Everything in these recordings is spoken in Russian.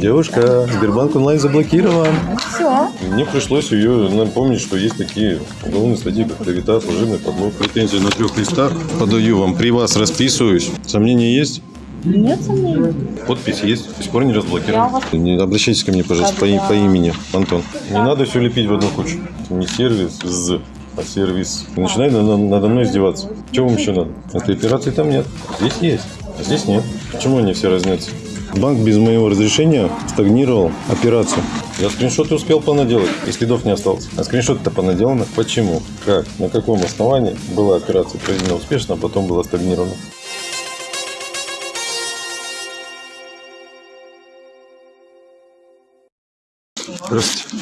Девушка, Сбербанк онлайн заблокирован. Все. Мне пришлось ее напомнить, что есть такие уголовные статьи, как клевета, служебный подлог. Претензии на трех листах. Подаю вам. При вас расписываюсь. Сомнения есть? Нет сомнений. Подпись есть. До сих пор не разблокирован. Не обращайтесь ко мне, пожалуйста, по, по имени, Антон. Не надо все лепить в одну кучу. Это не сервис, з, а сервис. Начинай на- на- надо мной издеваться. Чего вам еще надо? Этой операции там нет. Здесь есть, а здесь нет. Почему они все разнятся? Банк без моего разрешения стагнировал операцию. Я скриншоты успел понаделать, и следов не осталось. А скриншоты-то понаделаны. Почему? Как? На каком основании была операция проведена успешно, а потом была стагнирована? Здравствуйте.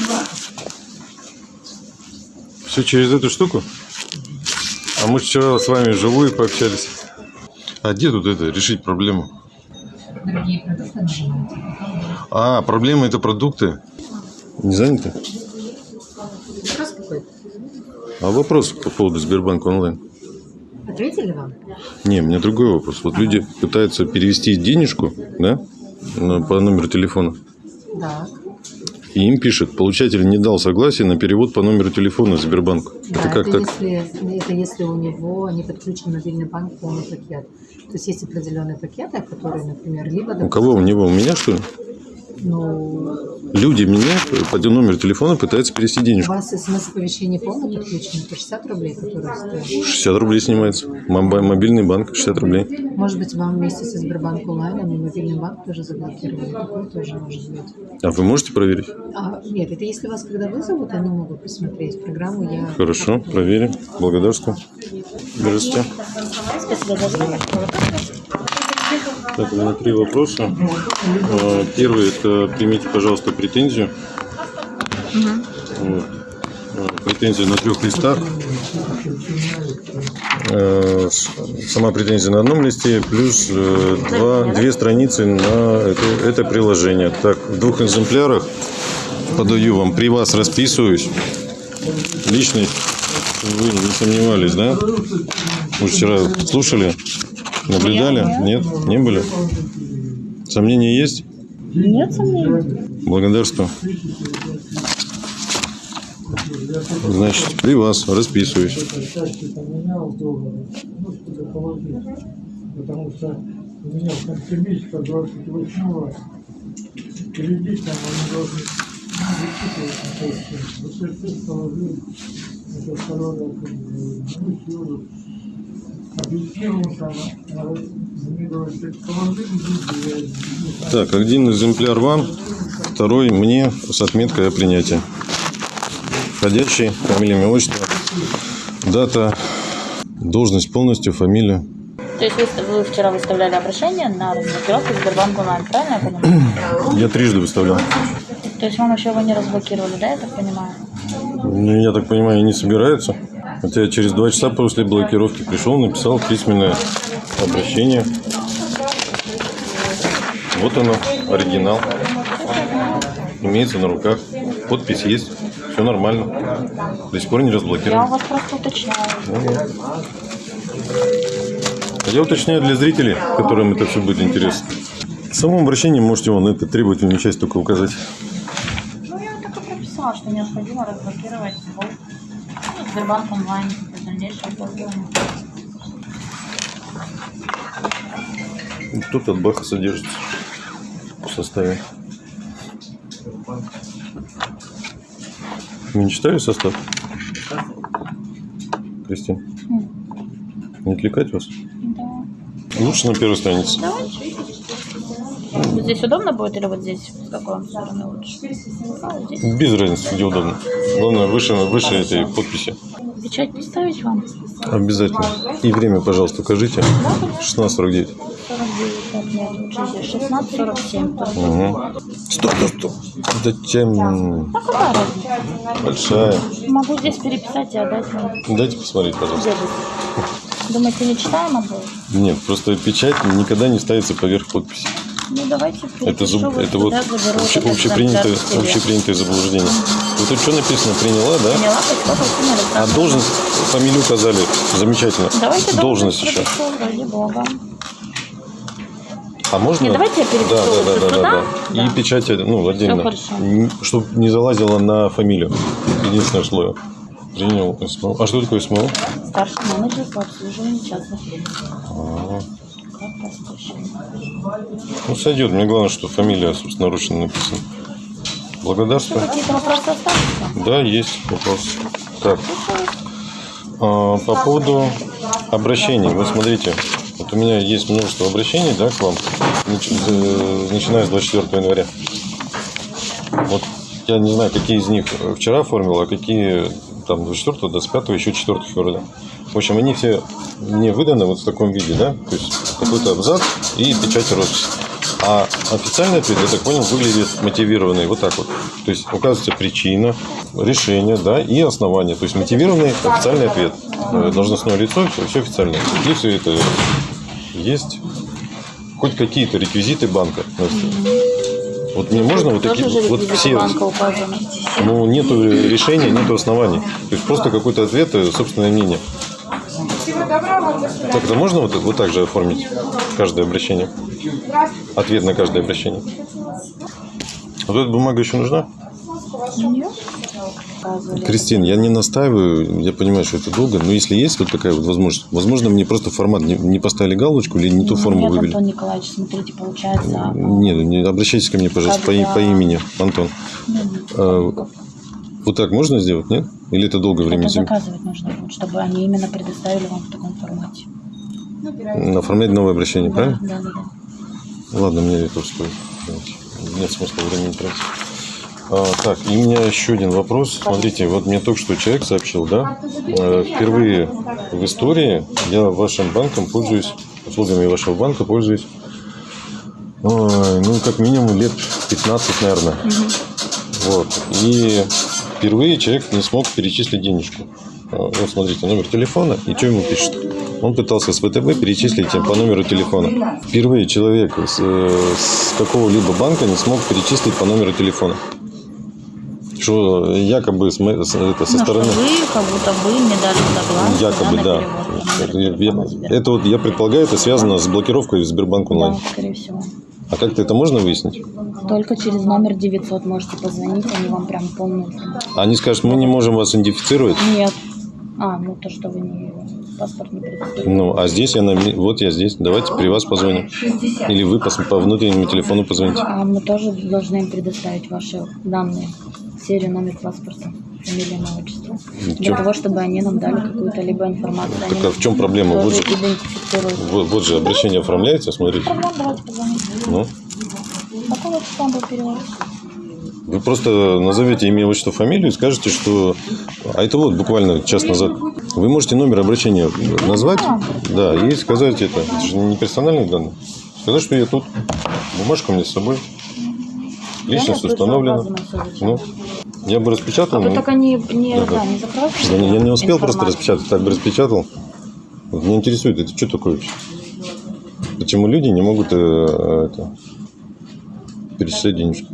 Все через эту штуку? А мы вчера с вами вживую пообщались. А где тут это, решить проблему? Другие продукты нажимаете. А, проблема это продукты. Не заняты? Вопрос какой-то. А вопрос по поводу Сбербанка онлайн? Ответили вам? Не, у меня другой вопрос. Вот люди пытаются перевести денежку, да, по номеру телефона. Да. И им пишет, получатель не дал согласия на перевод по номеру телефона Сбербанку. Да, это как это, так? Если, это если у него не подключен мобильный банк полный пакет. То есть есть определенные пакеты, которые, например, либо... У кого? У него? У меня, что ли? Ну, Люди мне по номеру телефона пытаются перевести у денежку. вас смс-оповещение полное подключено, это 60 рублей, которые стоят. 60 рублей снимается. Мобильный банк 60 рублей. Может быть, вам вместе со Сбербанк онлайном и мобильный банк тоже заблокировали. Такое тоже может быть. А вы можете проверить? А, нет, это если вас когда вызовут, они могут посмотреть программу. Я... Хорошо, проверим. Благодарствую. Здравствуйте. Спасибо за. Так, у меня три вопроса. Э, Первый – это примите, пожалуйста, претензию. Вот. Э, Претензия на трех листах. Э, Сама претензия на одном листе, плюс два, две страницы на это, это приложение. Так, в двух экземплярах подаю вам. При вас расписываюсь. Личность вы не сомневались, да? Вы вчера слушали? Наблюдали? Нет? Не были? Сомнения есть? Нет сомнений. Благодарствую. Значит, при вас расписываюсь. счастье поменял доллары, чтобы положить. Потому что у меня в конце месяца 28-го кредит, там они должны высчитывать на кассе. Вот я сейчас положил, это второй раз, ну, Так, один экземпляр вам, второй мне с отметкой о принятии. Входящий, фамилия, имя, отчество, дата, должность полностью, фамилия. То есть вы, вы вчера выставляли обращение на разблокировку Сбербанк онлайн, правильно я понимаю? Я трижды выставлял. То есть вам еще его не разблокировали, да, я так понимаю? Ну, я так понимаю, не собираются. Хотя я через два часа после блокировки пришел, написал письменное обращение. Вот оно, оригинал. Имеется на руках. Подпись есть. Все нормально. До сих пор не Я у разблокирован. вас просто уточняю. Я уточняю для зрителей, которым это все будет интересно. В самом обращении можете вон это требовательную часть только указать. Ну, я так и прописала, что необходимо разблокировать ну, Сбербанк онлайн. Тут от Баха содержится в составе. Вы не читали состав? Кристин? Не отвлекать вас? Да. Лучше на первой странице. Давайте. Вот здесь удобно будет или вот здесь? С какой вам стороны лучше? А, здесь. Без разницы, где удобно. Главное, выше, выше этой подписи. Печать поставить вам? Обязательно. И время, пожалуйста, укажите. 16.49. 49, так, нет, лучше здесь 16, 47. тоже. Угу. Стоп, стоп. Да тем Ну, какая разница? большая. Могу здесь переписать и отдать вам. Дайте посмотреть, пожалуйста. Думаете, не читаемо будет? Нет, просто печать никогда не ставится поверх подписи. Ну, давайте Это, вот это вот обще- общепринятое, общепринятое заблуждение. Вот тут что написано? Приняла, да? Что-то А должность, фамилию указали. Замечательно. Давайте Должность еще. ради бога. А можно? Не, давайте я перепишу да, да, да, да, сюда. да, да. И Да. печать, ну, отдельно. Чтобы не залазило на фамилию. Единственное слово. Принял СМО. А что такое СМО? Старший менеджер по обслуживанию частных лиц. А? Ну, сойдет. Мне главное, что фамилия собственноручно написана. Благодарствую. Какие-то вопросы остались? Да, есть вопрос. Так, а, по поводу обращений. Вот смотрите, вот у меня есть множество обращений, да, к вам, э, начиная с 24 января. Вот я не знаю, какие из них вчера оформил, а какие там 24, 25, еще 4 февраля. В общем, они все мне выданы вот в таком виде, да, то есть какой-то абзац и печать роспись. А официальный ответ, я так понял, выглядит мотивированный вот так вот. То есть указывается причина, решение, да, и основание. То есть мотивированный официальный ответ. Э, Должностное лицо, все, все официально. И все это есть. Хоть какие-то реквизиты банка. Вот мне можно вот такие, вот все, ну, нету решения, нету оснований. То есть просто какой-то ответ, и собственное мнение. Так это можно вот, вот так же оформить каждое обращение? Ответ на каждое обращение. Вот эта бумага еще нужна? Нет. Кристин, я не настаиваю, я понимаю, что это долго, но если есть вот такая вот возможность, возможно, мне просто формат не, не поставили галочку или не ту форму Нет, вывели. Антон Николаевич, смотрите, получается... Нет, не обращайтесь ко мне, пожалуйста, по, и- по имени, Антон. А, вот так можно сделать, нет? Или это долго времени Это заказывать нужно будет, чтобы они именно предоставили вам в таком формате. Оформлять новое обращение, Да, правильно? да, да. да. Ладно, мне это устроит. Нет смысла времени тратить. А, так, и у меня еще один вопрос. Смотрите, вот мне только что человек сообщил, да? э, Впервые в истории я вашим банком пользуюсь, услугами вашего банка пользуюсь, ну, как минимум лет 15, наверное. Вот. И впервые человек не смог перечислить денежку. А, Вот смотрите, номер телефона, и что ему пишет? Он пытался с ВТБ перечислить им по номеру телефона. Впервые человек с, э, с какого-либо банка не смог перечислить по номеру телефона. Что якобы с, с- это, со Ну, стороны... что вы как будто бы не дали согласия Якобы, да. по Это, я- это вот, я предполагаю, это связано с блокировкой в Сбербанк онлайн. Да, скорее всего. А как-то это можно выяснить? Только через номер 900 можете позвонить, они вам прям полную. Они скажут, мы не можем вас идентифицировать. Нет. А, ну то, что вы не паспорт не предоставили. Ну, а здесь я на... Вот я здесь. Давайте при вас позвоним. Или вы пос- по внутреннему телефону позвоните. А мы тоже должны им предоставить ваши данные, серию, номер паспорта, фамилия, имя, отчество. Для чё? того, чтобы они нам дали какую-то либо информацию. Так а в чем проблема? Вот же, вот, вот же обращение оформляется, смотрите. Давайте позвоним. Ну, Какого числа был перевод? вы просто назовете имя, отчество, фамилию и скажете, что... А это вот буквально час назад. Вы можете номер обращения назвать, да, и сказать это. Это же не персональные данные. Сказать, что я тут. Бумажка у меня с собой. Личность установлена. Ну, я бы распечатал. А вы но- только не, Да, да. да, не? Я не, я не успел просто распечатать, так бы распечатал. Вот меня интересует, это что такое вообще? Почему люди не могут э, это, перечислять денежку?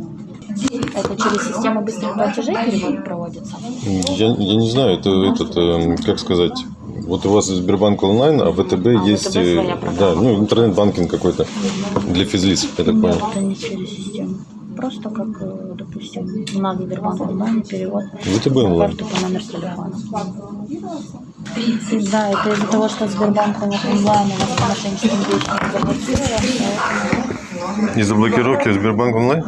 Это через систему быстрых платежей перевод проводится? Я, я не знаю, это этот, э, как сказать, вот у вас Сбербанк онлайн, а ВТБ А, есть, ВТБ э, да, ну интернет-банкинг какой-то для физлиц, я так понял. это не через систему. Просто как, э, допустим, у нас Сбербанк онлайн перевод ВТБ на онлайн. карту по номеру телефона. И Да, это из-за того, что Сбербанк онлайн у нас мошенническим действиям заблокирован, поэтому Из-за блокировки Сбербанк онлайн?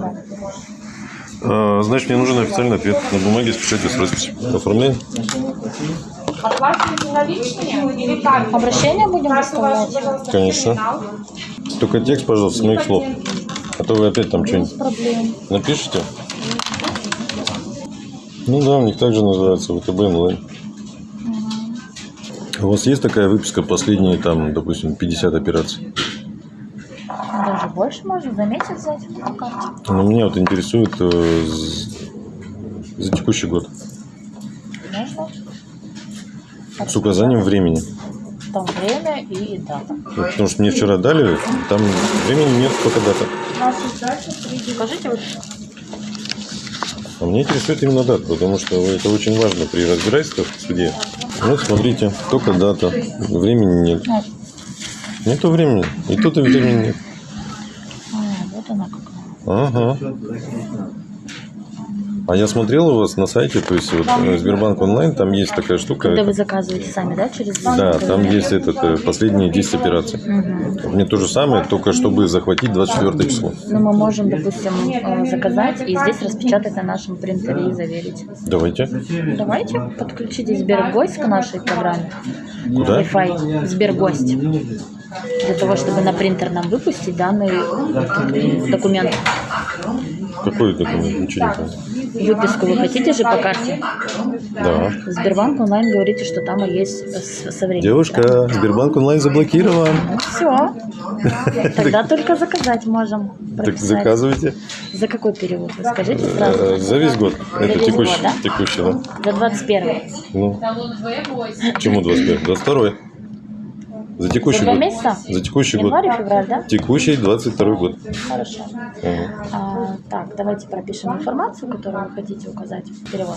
А, значит, мне нужен официальный ответ на бумаге с печатью с росписью. Оформляем? Оплачиваете обращение будем выставлять? Конечно. Только текст, пожалуйста, с моих слов. А то вы опять там что-нибудь напишите. Ну да, у них также называется ВТБ онлайн. У вас есть такая выписка последние, там, допустим, 50 операций? Даже больше можно за месяц взять по карте. Но меня вот интересует э, за текущий год. Можно? С указанием времени. Там время и дата. Потому что мне вчера дали, там времени нет, только дата. Скажите, вот А меня интересует именно дата, потому что это очень важно при разбирательствах в суде. Вот смотрите, только дата, времени нет. ну, Нету времени, и тут и времени нет. Ага. А я смотрел у вас на сайте, то есть вот э, Сбербанк онлайн, там есть такая штука. Когда вы заказываете сами, да, через Да, там есть этот, э, последние 10 операций. Мне то же самое, только чтобы захватить 24 число. Ну, мы можем, допустим, э, заказать и здесь распечатать на нашем принтере и заверить. Давайте. Давайте подключите Сбергость к нашей программе. Куда? Wi-Fi Сбергость. Для того, чтобы на принтер нам выпустить данный документ. Какой документ? Ничего не понял. Выписку вы хотите же по карте? Да. Сбербанк онлайн говорите, что там есть со временем. Девушка, Сбербанк онлайн заблокирован. Все. Тогда только заказать можем. Так заказывайте. За какой период? Вы скажите сразу. Э, За весь год. Это текущий, да? За 21 Ну, чему 25? 22 За текущий год. месяца? За текущий год. Январь, февраль, да? Текущий 22 год. Хорошо. Ага. А, так, давайте пропишем информацию, которую вы хотите указать в перевод.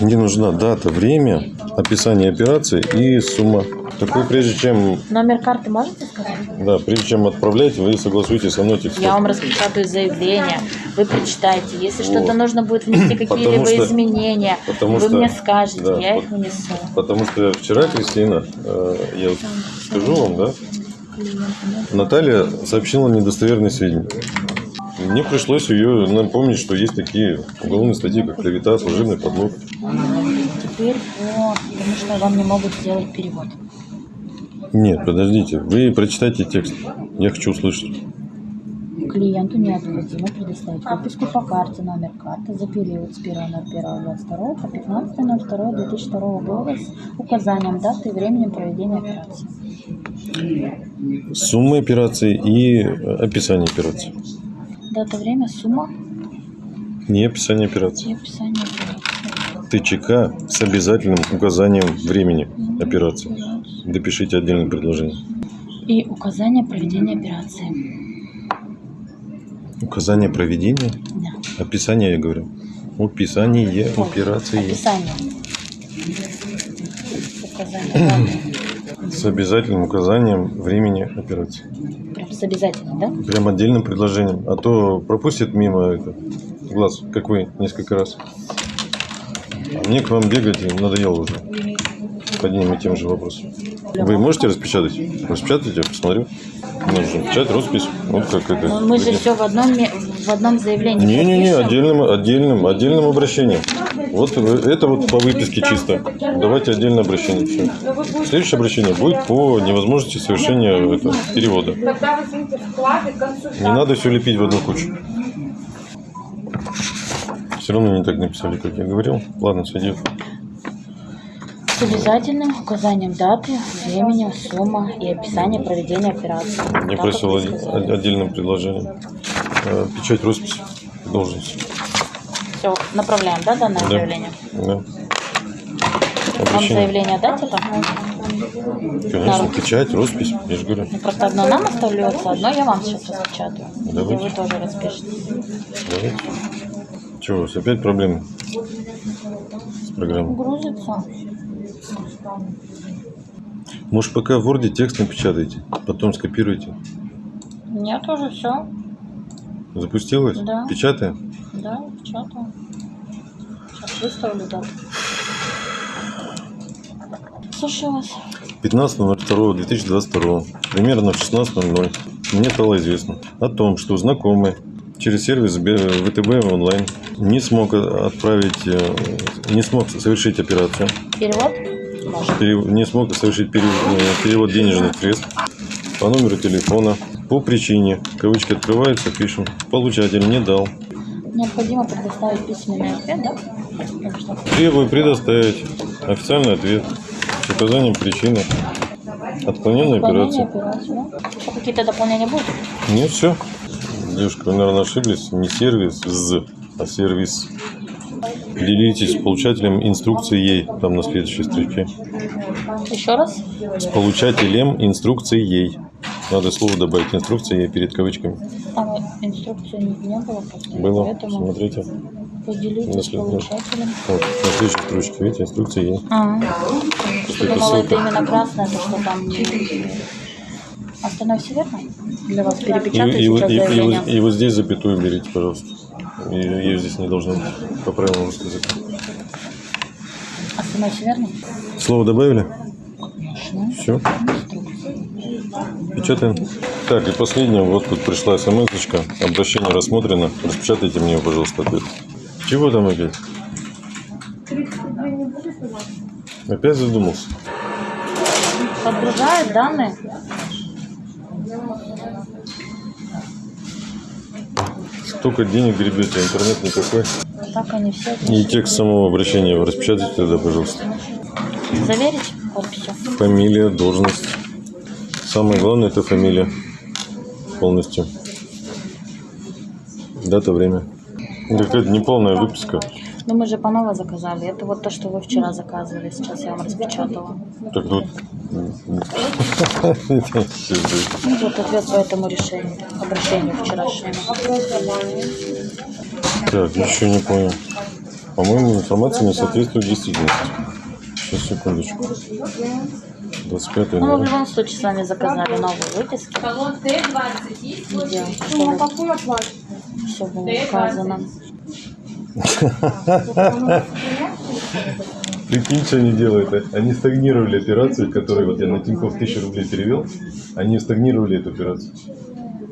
Мне нужна дата, время, описание операции и сумма. Такой, прежде чем, Номер карты можете сказать? да, прежде чем отправлять, вы согласуйтесь со мной текстом. Я вам распечатаю заявление, вы прочитаете. Если что-то Вот. нужно будет внести какие-либо что- изменения, потому вы что- мне скажете, да, я их внесу. Потому что вчера, Кристина, э, я вот скажу вам, да, Наталья сообщила недостоверные сведения. Мне пришлось ее напомнить, что есть такие уголовные статьи, как клевета, служебный подлог. Теперь вот, потому что вам не могут сделать перевод. Нет, подождите, вы прочитайте текст. Я хочу услышать. Клиенту необходимо предоставить выписку по карте, номер карты за период с 1.01.22 по 15.02.2002 года с указанием даты и времени проведения операции. Суммы операции и э, описание операции. Дата, время, сумма Не описание операции. и описание операции. ТЧК с обязательным указанием времени операции. Допишите отдельное предложение. И указание проведения операции. Указание проведения, Да. описание, я говорю. Описание Ой, операции Описание. Указание. С обязательным указанием времени операции. Прям с обязательным, да? Прям отдельным предложением. А то пропустит мимо это, глаз, как вы, несколько раз. А мне к вам бегать надоело уже. С одним и тем же вопросом. Вы можете распечатать? Распечатайте, я посмотрю. Нужно печать, роспись. Вот как это. Но мы же все в одном, в одном заявлении. Не-не-не, отдельным, отдельным, отдельным обращением. Вот это вот по выписке чисто. Давайте отдельное обращение. Все. Следующее обращение будет по невозможности совершения это, перевода. Не надо все лепить в одну кучу. Все равно не так написали, как я говорил. Ладно, сойдет. С обязательным указанием даты, времени, сумма и описание проведения операции. Я Так, просил отдельным предложением. Э, Печать, роспись, должность. Все, направляем, да, данное Да. заявление? Да. Вам Обращение. заявление дать это? Конечно, печать, роспись, я же говорю. Ну, просто одно нам остается, одно я вам сейчас распечатаю. Давайте. И вы тоже распишете. Давайте. Чего у вас опять проблемы с программой? Грузится. Может, пока в Word текст напечатайте, потом скопируйте. Нет, уже все. Запустилось? Да. Печатаем? Да, печатаю. Сейчас выставлю дату. Слушаю вас. 15.02.2022, примерно в 16.00, мне стало известно о том, что знакомый через сервис ВТБ онлайн не смог отправить, э, не смог совершить операцию, Перевод? Может. пере- не смог совершить пере- э, перевод денежных средств по номеру телефона по причине, кавычки открываются, пишем, получатель не дал. Необходимо предоставить письменный ответ, да? Требую предоставить официальный ответ с указанием причины отклоненной операции. операции, да? Еще какие-то дополнения будут? Нет, все. Девушка, вы, наверное, ошиблись. Не сервис з, а сервис. Делитесь с получателем инструкции ей. Там на следующей строке. Еще раз? С получателем инструкции ей. Надо слово добавить инструкция ей перед кавычками. Там инструкции не, было просто. Было. Поэтому Смотрите. поделитесь с Если- получателем. Вот, на следующей строчке, видите, инструкция ей. А, Что я это думала, это именно красное, то что там не... Остальное все верно? Для вас И, перепечатаю и сейчас и- и вот- заявление. и вот здесь запятую берите, пожалуйста. И- Ее здесь не должно быть по правилам русского языка. А со мной все верно? Слово добавили? Конечно. Все. Печатаем. Так, и последнее. Вот тут пришла смс -очка. Обращение рассмотрено. Распечатайте мне, пожалуйста, ответ. Чего там опять? Опять задумался? Подгружает данные. Столько денег гребете, интернет никакой. Так они все. И текст самого обращения распечатайте тогда, пожалуйста. Заверить подписью. Фамилия, должность. Самое главное это фамилия. Полностью. Дата, время. Какая-то неполная выписка. Ну мы же по новой заказали. Это вот то, что вы вчера заказывали. Сейчас я вам распечатала. Так тут... Ну, вот ответ по этому решению. Обращению вчерашнему. Так, еще не понял. По-моему, информация не соответствует действительности. Сейчас, секундочку. 25 Ну, мы в любом случае с вами заказали новые выписки. Талон Т-20 есть? Где Ну, какую оплату? все было указано. Прикинь, что они делают. Они стагнировали операцию, которую вот я на Тинькофф 1000 рублей перевел. Они стагнировали эту операцию.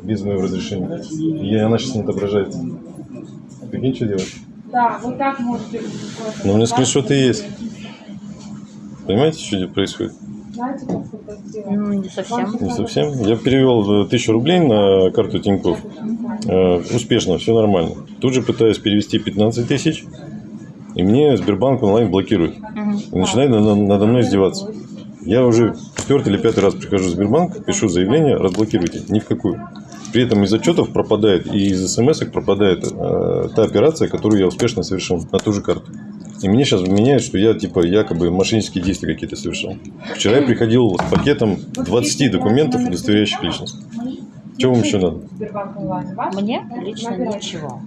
Без моего разрешения. И она сейчас не отображается. Прикинь, что делать? Да, вот так можете. Но у меня скриншоты есть. Понимаете, что здесь происходит? Знаете, как это сделать? Ну, не совсем. Не совсем. Я перевел э, тысячу рублей на карту Тинькофф. Э, успешно, все нормально. Тут же пытаюсь перевести 15 тысяч. И мне Сбербанк онлайн блокирует. И начинает надо, надо мной издеваться. Я уже четвертый или пятый раз прихожу в Сбербанк, пишу заявление, разблокируйте. Ни в какую. При этом из отчетов пропадает и из смс пропадает э, та операция, которую я успешно совершил на ту же карту. И мне сейчас меняют, что я типа якобы мошеннические действия какие-то совершил. Вчера я приходил с пакетом 20 документов, удостоверяющих личность. Чего вам еще надо? Мне лично ничего.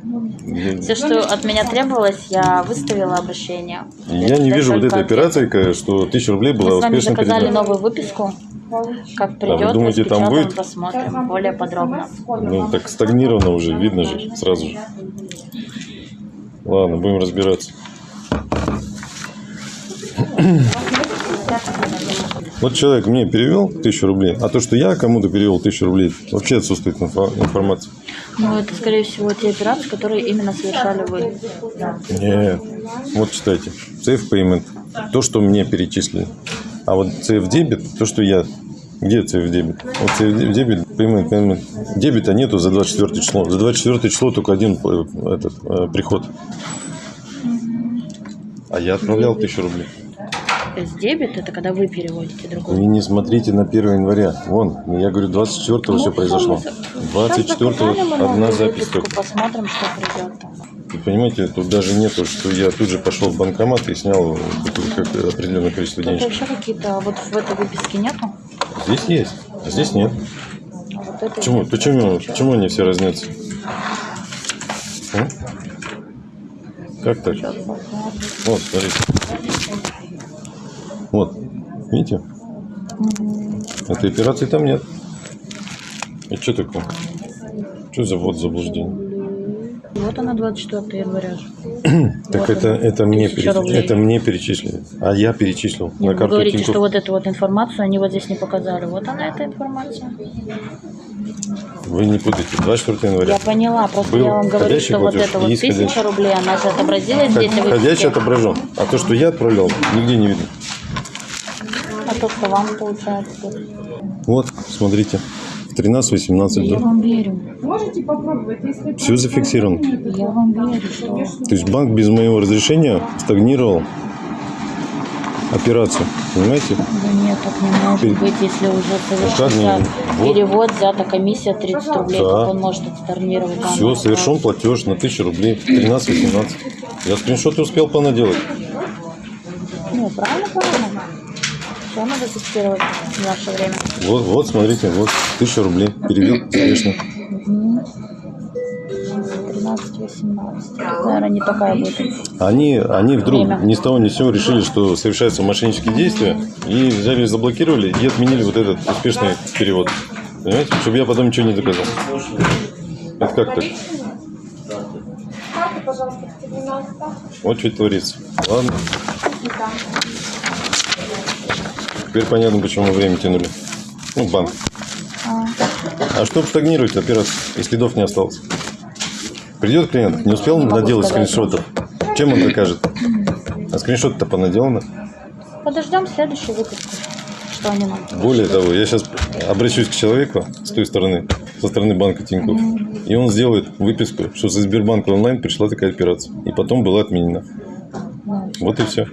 Все, что от меня требовалось, я выставила обращение. я не вижу вот этой операции, что 1000 рублей была Мы с вами успешно заказали передана. новую выписку. Как придет, А вы думаете, там будет? посмотрим более подробно. Ну, так стагнировано уже, видно же, сразу же. Ладно, будем разбираться. Вот человек мне перевел тысячу рублей, а то, что я кому-то перевел тысячу рублей, вообще отсутствует инфо- информация. Ну, это, скорее всего, те операции, которые именно совершали вы. Нет. Вот читайте. Safe Payment. То, что мне перечислили. А вот CF Debit, то, что я... Где CF Debit? Вот CF Debit, Payment, Payment. Дебита нету за 24 число. За 24 число только один э, этот, э, приход. А я отправлял тысячу рублей. То есть дебет это когда вы переводите другой. Вы не смотрите на 1 января. Вон, я говорю, 24 все произошло. 24 одна запись только. Посмотрим, что придет там. Вы понимаете, тут даже нету, что я тут же пошел в банкомат и снял определенное количество денег. еще какие-то, вот в этой выписке нету? Здесь есть, а здесь нет. А вот Почему? Почему? Почему они все разнятся? М? Как так? Вот, смотрите. Вот, видите? Этой операции там нет. И что такое? Что за вот заблуждение? Вот она 24 января. Так Вот это, она, это, мне, 1000 переч- это мне перечислили. А я перечислил Нет, на вы карту говорите, Тинькофф. что вот эту вот информацию они вот здесь не показали. Вот она, эта информация. Вы не путайте. 24 января. Я поняла, просто Был я вам говорю, что вот это вот 1000 исходящий. рублей, она же отобразилась здесь Входящий выписке. отображен. А то, что я отправлял, нигде не видно. А то, что вам получается. Вот, смотрите. В 13-18 Я да. вам верю. Можете попробовать, если... Все зафиксировано. Я вам верю, что... То есть банк без моего разрешения стагнировал операцию. Понимаете? Да нет, так не может быть, если уже совершился? Вот. перевод, взята комиссия 30 рублей, Да. как он может отсторнировать данную Все, совершен платеж на 1000 рублей. 13-18. Я скриншоты успел понаделать. Ну, правильно, правильно. Все надо фиксировать в наше время. Вот, вот, смотрите, вот 1000 рублей. Перевел успешно. 13-18. Наверное, не такая будет. Они, они вдруг Время. ни с того ни с сего решили, что совершаются мошеннические действия, и взяли, заблокировали и отменили вот этот успешный перевод. Понимаете? Чтобы я потом ничего не доказал. Это как так? Вот что творится. Ладно. Теперь понятно, почему время тянули. Ну, банк. А чтобы стагнировать операцию, и следов не осталось. Придет клиент, не успел могу наделать сказать. скриншотов. Чем он докажет? А скриншот-то понаделано. Подождем следующую выпуску. Что они нам Более того, я сейчас обращусь к человеку с той стороны, со стороны банка Тинькофф, и он сделает выписку, что со Сбербанка онлайн пришла такая операция, и потом была отменена. Ну, Вот и все.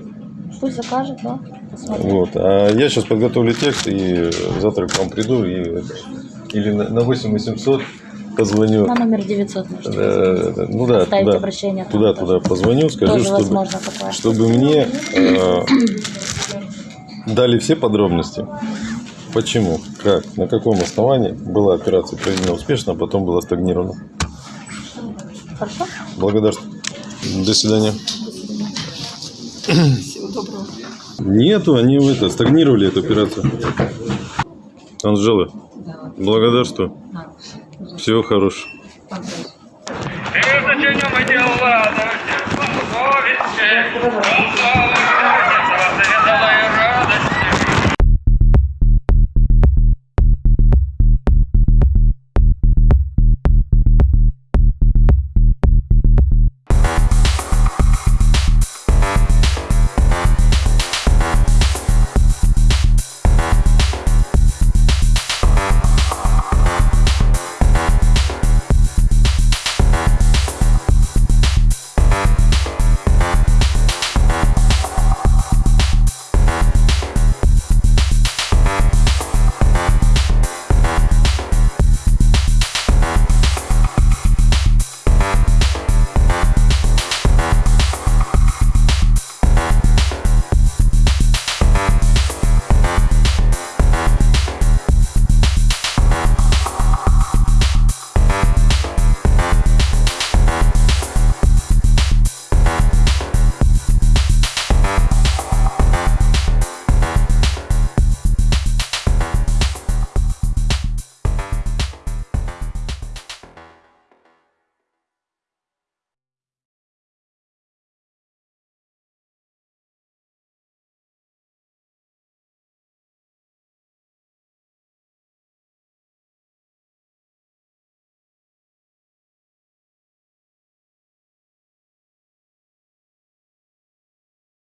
Пусть закажет, да? Посмотрим. Вот. А я сейчас подготовлю текст, и завтра к вам приду, и или на, на 8 800 позвоню. На номер 900 можете э, ну да, Оставить туда, обращение там туда, тоже. туда позвоню, скажу, Тоже чтобы, возможно чтобы мне э, дали все подробности. Почему, как, на каком основании была операция проведена успешно, а потом была стагнирована. Хорошо? Благодарствую. До свидания. Нету, они в это, стагнировали эту операцию. Анжела, Да. благодарствую. Всего хорошего.